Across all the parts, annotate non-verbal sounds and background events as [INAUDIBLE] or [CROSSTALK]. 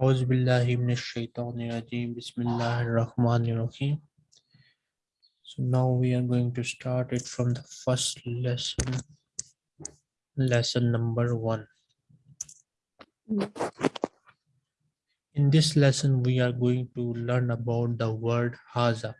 أعوذ بالله من الشيطان الرجيم بسم الله الرحمن الرحيم So now we are going to start it from the first lesson lesson number one In this lesson we are going to learn about the word haza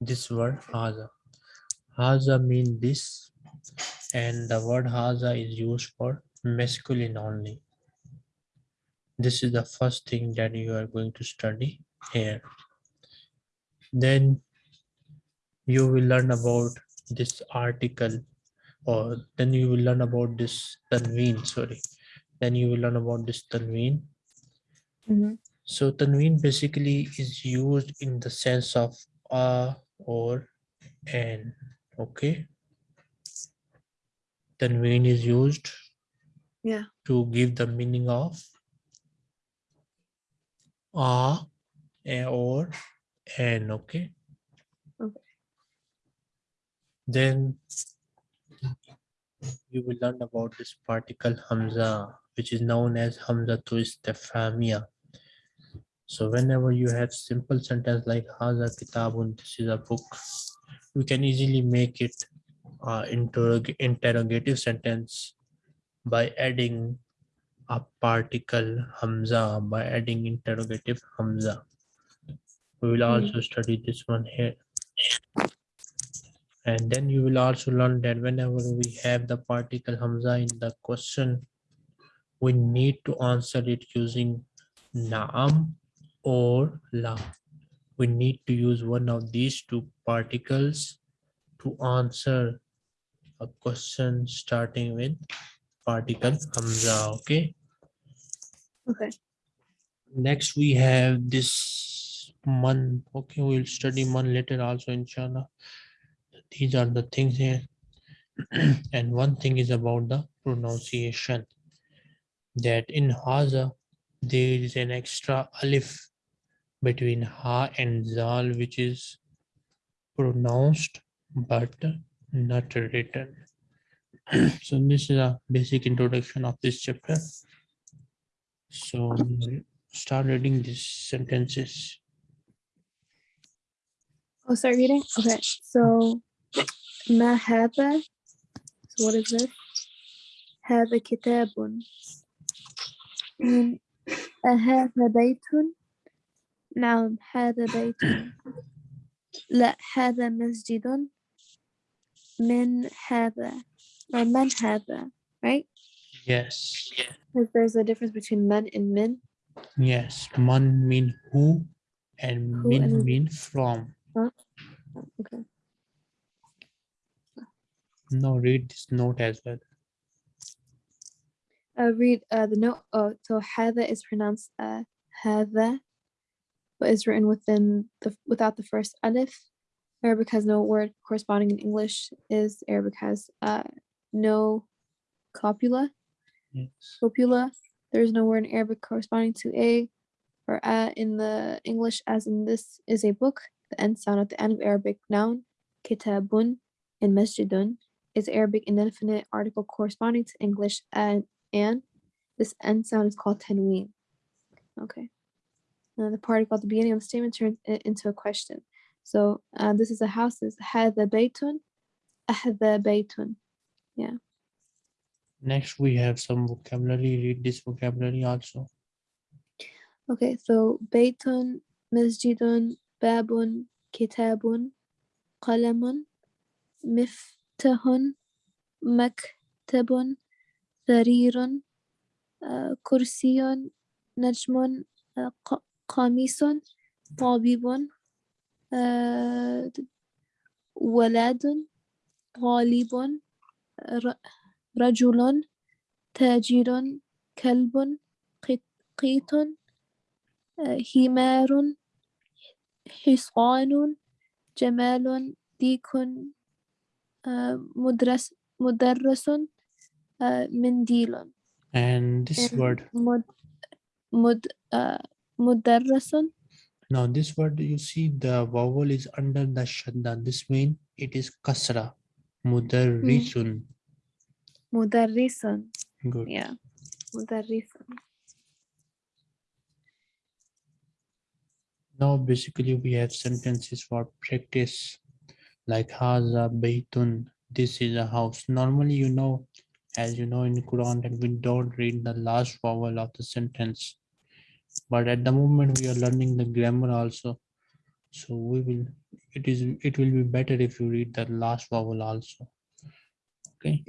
this word haza haza means this and the word haza is used for masculine only. This is the first thing that you are going to study here. Then you will learn about this article or then you will learn about this tanween sorry. Then you will learn about this tanween. Mhm. so tanween basically is used in the sense of a or an okay? Tanween is used Yeah. to give the meaning of a, a or an okay Okay. then you will learn about this particle hamza which is known as hamza to istifhamia so whenever you have simple sentence like haza kitabun this is a book we can easily make it uh, interrog interrogative sentence by adding a particle hamza by adding interrogative hamza. We will Hmm. also study this one here. And then you will also learn that whenever we have the particle hamza in the question we need to answer it using naam or la. We need to use one of these two particles to answer a question starting with particle hamza okay? Okay. next we have this man okay? We'll study man later also inshallah. These are the things here. [CLEARS THROAT] And one thing is about the pronunciation that in haza there is an extra alif between ha and zal which is pronounced but not written [CLEARS THROAT] so this is a basic introduction of this chapter so start reading these sentences I'll start reading. Okay. So, ما هذا? So what is this? هذا كتاب. من أهذا بيت؟ نعم هذا بيت. لا هذا مسجد. من هذا or that, right? Yes. Because there's a difference between men and min. Yes, man mean who and who min and mean from. Huh? Okay. No, read this note as well. Uh, read uh, the note. Oh, so hada is pronounced uh, hada, but is written within the without the first alif. Arabic has no word corresponding in English is Arabic has uh, no copula. Yes. Copula. There is no word in Arabic corresponding to a or a in the English as in this is a book. The end sound at the end of Arabic noun, kitabun, in masjidun is Arabic indefinite article corresponding to English and, and this end sound is called tanween. Okay. Now the part about the beginning of the statement turns it into a question. So uh, this is a house. Is the baytun, ahdha baytun. Yeah. Next, we have some vocabulary. Read this vocabulary also. Okay, so Baytun, Masjidun, Babun, Kitabun, Qalamun, Miftahun, Maktabun, Tharirun, uh, Kursiyun, Najmun, uh, Qamisun, Tabibun, uh, Waladun, Talibun, رجل تاجر كلب قط- قيط آه، حمار حصان جمال ديك آه، مدرس مدرس آه، منديل and this and word مد مد آه، مدرس now this word you see the vowel is under the shadda this mean it is kasra Mudarrisun. Mudarrisun. Good. Yeah. Mudarrisun. Now basically we have sentences for practice like Haza Baitun. This is a house. Normally, you know, as you know in Quran that we don't read the last vowel of the sentence. But at the moment we are learning the grammar also. So we will it is it will be better if you read the last vowel also. Okay.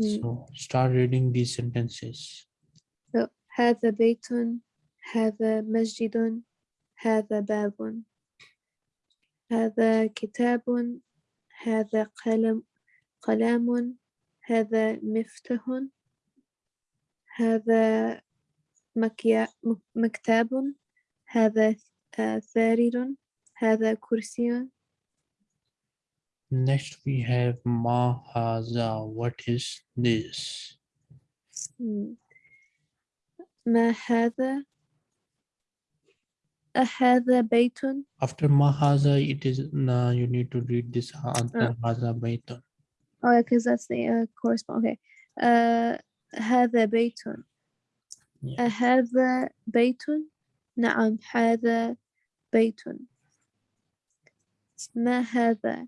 Mm. So start reading these sentences. So, هذا بيت هذا مسجد هذا باب هذا كتاب هذا قلم قلم هذا مفتاح هذا مكيا م- مكتب هذا آه، سرير هذا كرسي Next we have ma haza. What is this? مم. ما هذا أهذا بيت After ma haza, it is uh, you need to read this answer haza baytun. Oh, yeah, because that's the uh, correspond. Okay. Uh, هذا بيت Yeah. أهذا بيت نعم هذا بيت ما هذا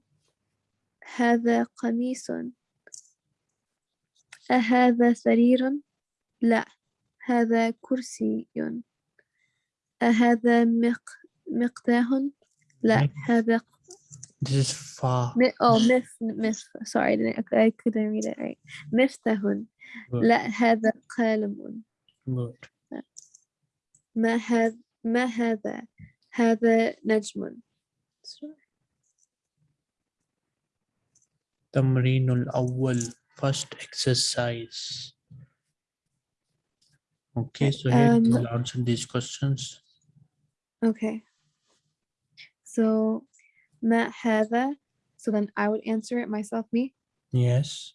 هذا قميص أهذا سرير لا هذا كرسي أهذا مق مقداه لا. هذا This is fa. Mi- oh, mif, mif. Sorry, I couldn't read it right. مفتاح. لا هذا قلم Good. ما هذا ما هذا هذا نجم تمرين الأول first exercise. Okay, so here Um, you will answer these questions. okay so ما هذا so then I would answer it myself me Yes.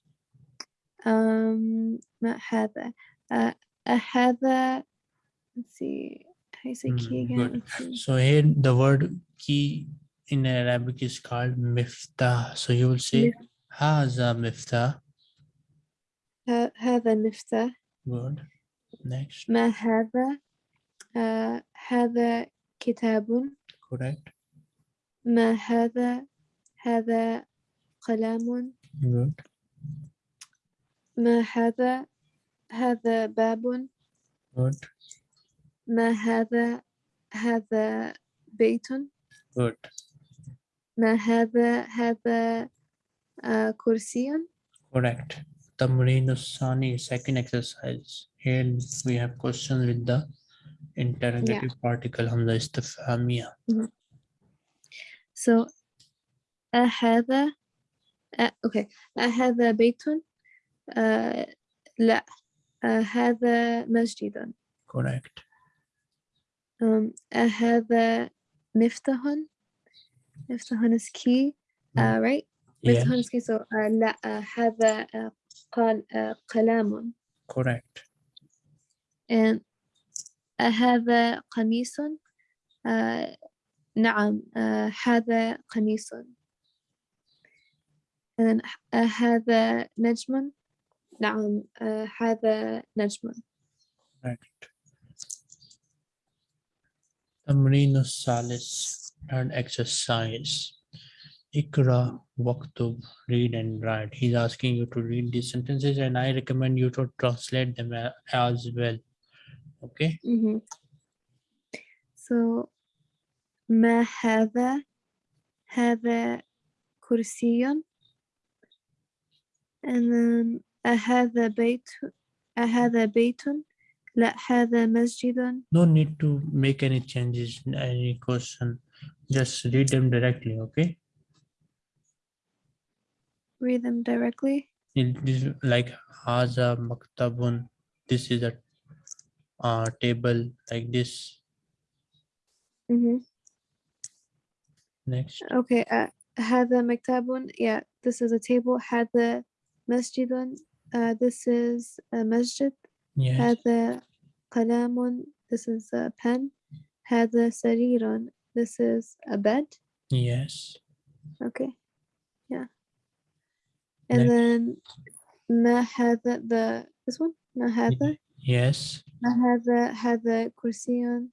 um ما هذا uh, هذا let's see how you say key Mm, again good. Let's see. So here the word key in Arabic is called miftah. So you will say haza miftah. ه- هذا مفتاح Good. Next. ما هذا آه هذا كتاب Correct. ما هذا هذا قلم Good. ما هذا هذا باب Good. ما هذا هذا بيت Good. ما هذا هذا آه كرسي Correct. Tamreen Sani, second exercise. Here we have questions with the interrogative particle Hamza Istifhamia. so أهذا آه أوكي أهذا بيت آه لا آه هذا مسجد Correct. um, أهذا مفتاح مفتاح is key uh, right Yes, مفتاح is key so uh, لا uh, هذا uh, قال uh, قلم correct. and أهذا قميص uh, نعم uh, هذا قميص and أهذا نجم نعم uh, هذا نجم Correct. Tamreen Salis, third exercise. Ikra, Waktub, read and write. He's asking you to read these sentences and I recommend you to translate them a- as well. Okay, Mhm. So ما هذا هذا كرسي and then أهذا بيت أهذا بيت لا هذا مسجد no need to make any changes, any question. Just read them directly, okay? read them directly? Like Haza Maktabun, this is a uh, table like this. Mm -hmm. Next. Okay, uh, Hada Maktabun, yeah, this is a table. Hada Masjidun, uh, this is a masjid. Yes. Hada Qalamun, this is a pen. Hada Sarirun, this is a bed. Yes. Okay. And Next. then Mahada, the, this one? Mahada? Yes. Mahada, hada kursiyon.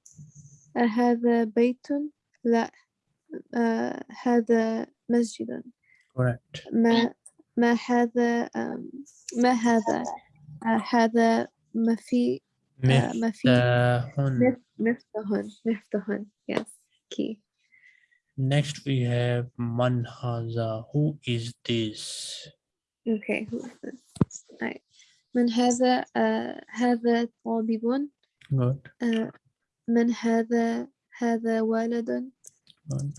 Uh, hada baytun. La, uh, hada masjidun. Correct. Ma, ma hada, um, ma hada, uh, hada mafi, uh, mafi. Miftahun. Miftahun. Yes. Key. Next we have Manhaza. Who is this? Okay. Right. من هذا هذا طالب Good. من هذا هذا ولد. Good.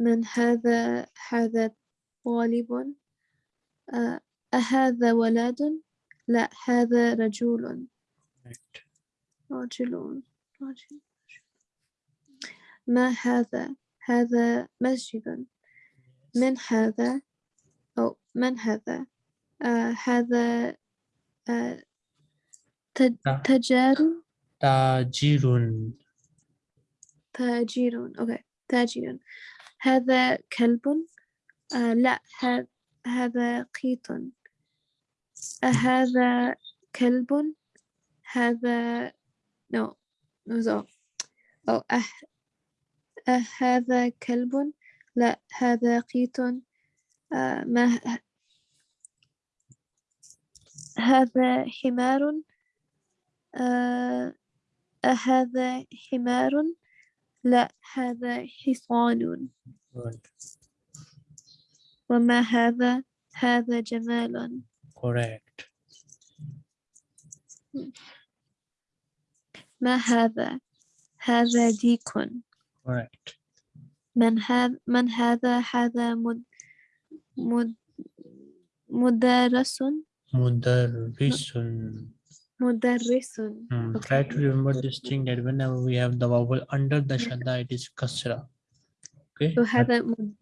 من هذا هذا طالب. أهذا ولد؟ لا هذا رجل. Correct. رجل رجل. ما هذا؟ هذا مسجد. من هذا؟ من هذا؟ آه هذا آه تجار Tajirun. تاجر؟ أوكي تاجر هذا كلب؟ آه لا ه- هذا قيط. أهذا كلب؟ هذا no no أو أه أهذا كلب؟ لا هذا قيط. آه ما هذا حمار آه أهذا حمار؟ لا هذا حصان. وما هذا؟ هذا جمال. Correct. ما هذا؟ هذا ديك. Correct. من هذا من هذا؟ هذا مد مد مدرس Mudarrisun. مدرس Hmm, Okay. Try to remember this thing that whenever we have the vowel under the shadda, it is kasra. Okay. so هذا مد-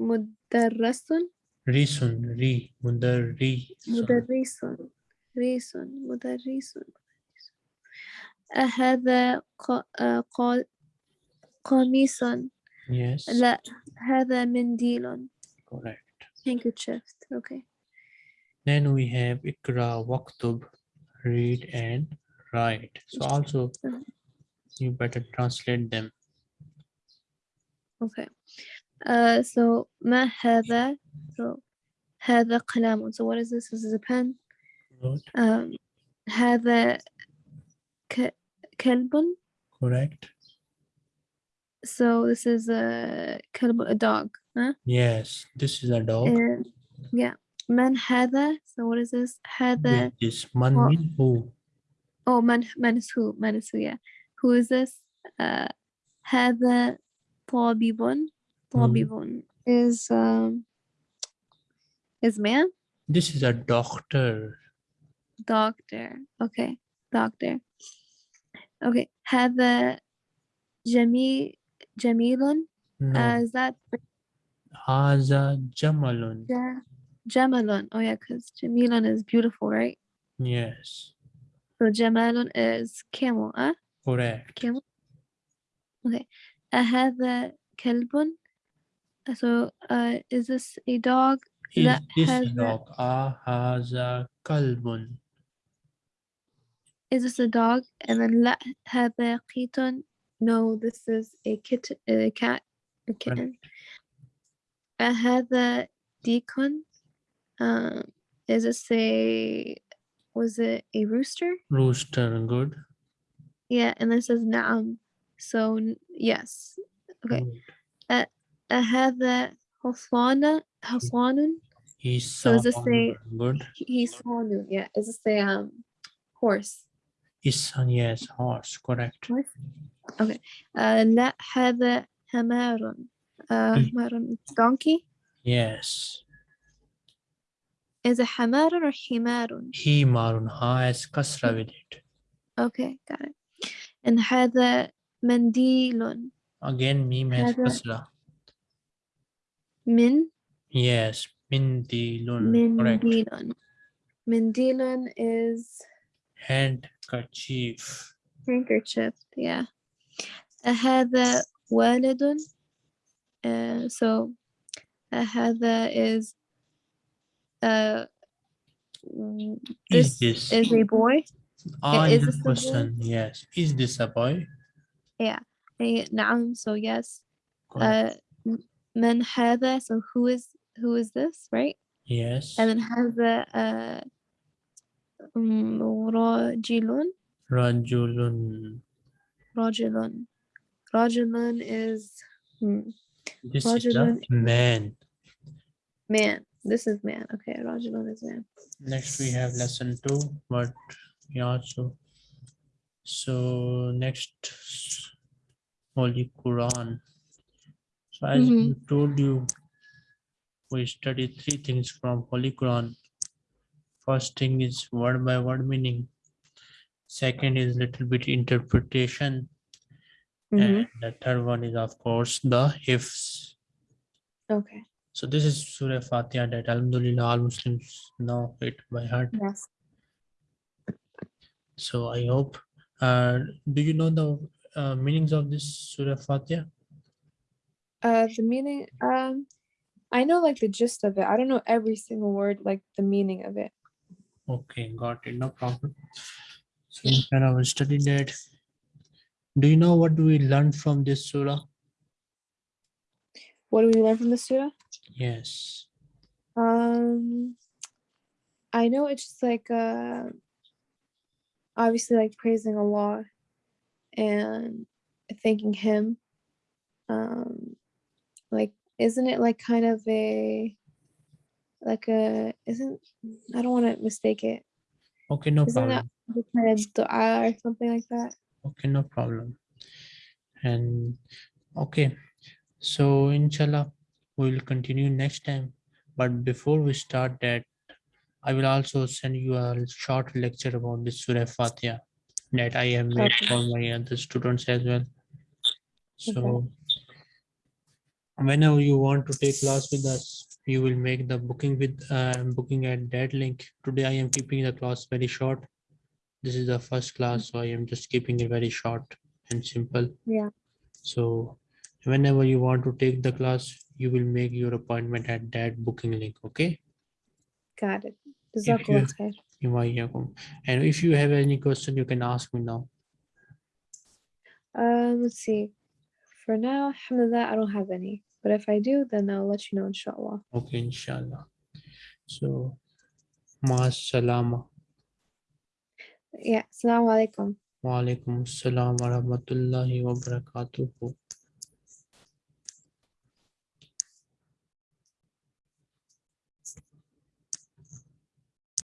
مدرس Risun. Ri. Mudarri. مدرس ريس مدرس أهذا ق- آه، قا- قميص Yes. لا هذا منديل Correct. handkerchiefs. Okay. Then we have ikra, waktub, read and write. So also uh-huh. you better translate them. Okay. Uh, so ma hada, so hada qalamun. So what is this? This is a pen. Good. Um, hada. Correct. So this is a kalbun, a dog. huh? Yes. This is a dog. and yeah من هذا so what is this هذا With this man Well- mean who? oh من من is who من is who yeah who is this uh هذا طبيب طبيب is um is man This is a doctor. doctor okay doctor okay هذا جميل جميل No. uh, is that Haza Jamalun. Yeah. Jamalun. Oh yeah, because Jamilun is beautiful, right? Yes. So Jamalun is camel, huh? Correct. Camel. Okay. Ahadha Kalbun. So uh, is this a dog? Is this has a dog? Ahaza Kalbun. Is this a dog? And then La Hada kitten. No, this is a kitten, a cat, a kitten. Right. أهذا ديكون? Um, is this a was it a rooster? Rooster. Good. Yeah, and then it says نعم. So n- yes. Okay. Good. أهذا حصان حصان He's So is this a- good. حصان yeah is this a um horse His yes, horse. Correct. horse okay uh, لا هذا حمار uh, Mm. حمار donkey Yes. is it حمار or حمار He marun ha has kasra with it. okay got it and هذا منديل Again, meme has هذا- kasra. من Yes. Mindilun. Correct. منديل منديل is Handkerchief. handkerchief yeah هذا والد uh, so هذا is uh, mm, Is this this? is a boy Ah, is your this a boy? question. Yes. Is this a boy? Yeah. Eh, نعم. So yes. Correct. Uh, m- من هذا. So who is who is this, right? yes. And then هذا uh, um, رجل. Rajulun. رجل. رجل is hmm, This Roger is man. Man. This is man. Okay, Roger Lund is man. Next we have lesson two, but yeah, so so next Holy Quran. So as mm -hmm. we told you, we studied three things from Holy Quran. First thing is word by word meaning. Second is little bit interpretation. Mhm. And the third one is of course the ifs. Okay. So this is Surah Fatiha that Alhamdulillah all Muslims know it by heart. Yes. So I hope, uh, do you know the uh, meanings of this Surah Fatiha? Uh, the meaning. Um, I know like the gist of it. I don't know every single word, like the meaning of it. Okay, got it, no problem. So inshallah, we'll study that. Do you know what do we learn from this surah? What do we learn from this surah? Yes. Um, I know it's just like uh, obviously like praising Allah and thanking Him. Um, like, isn't it like kind of a like a isn't I don't want to mistake it. Okay, no Isn't that problem. the kind of dua or something like that? Okay, no problem. And okay, so inshallah, we will continue next time. But before we start that, I will also send you a short lecture about this Surah Fatiha that I have made Okay. for my other students as well. So whenever you want to take class with us, you will make the booking with uh, booking at that link. Today I am keeping the class very short. This is the first class, so I am just keeping it very short and simple. Yeah. So whenever you want to take the class, you will make your appointment at that booking link. Okay. Got it. you- khair. You. And if you have any question, you can ask me now. Um, let's see. For now, alhamdulillah, I don't have any. But if I do, then I'll let you know, inshallah. Okay, inshallah. So, ma salama. Yeah. Assalamu alaikum. Wa alaikum assalam wa rahmatullahi wa barakatuhu.